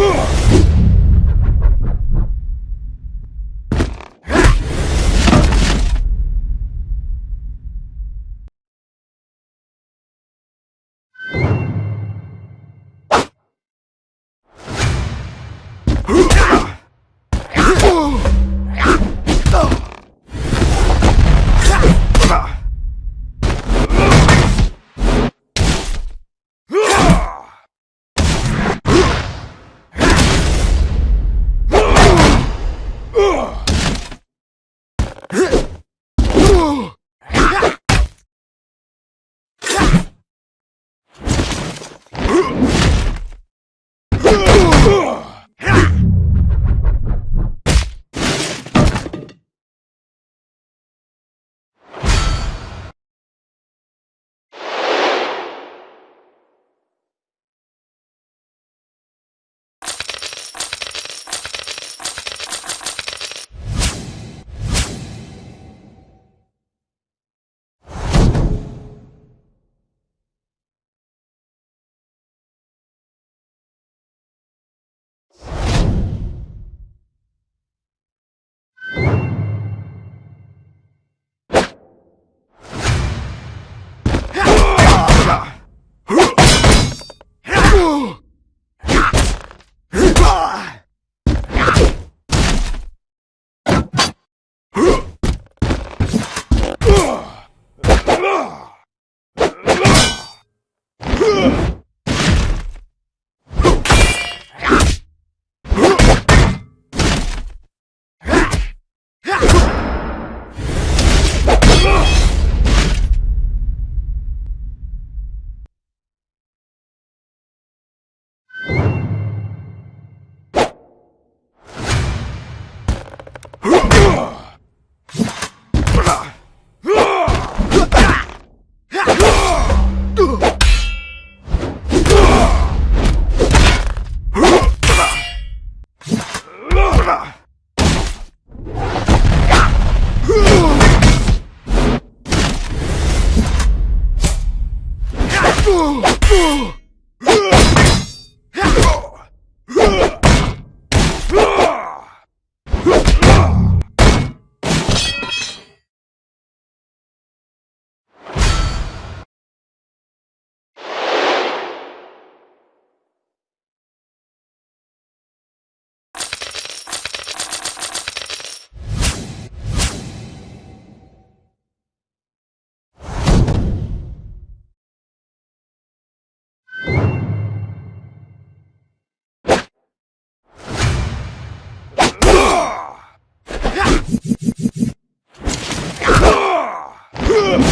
Ugh! Huh!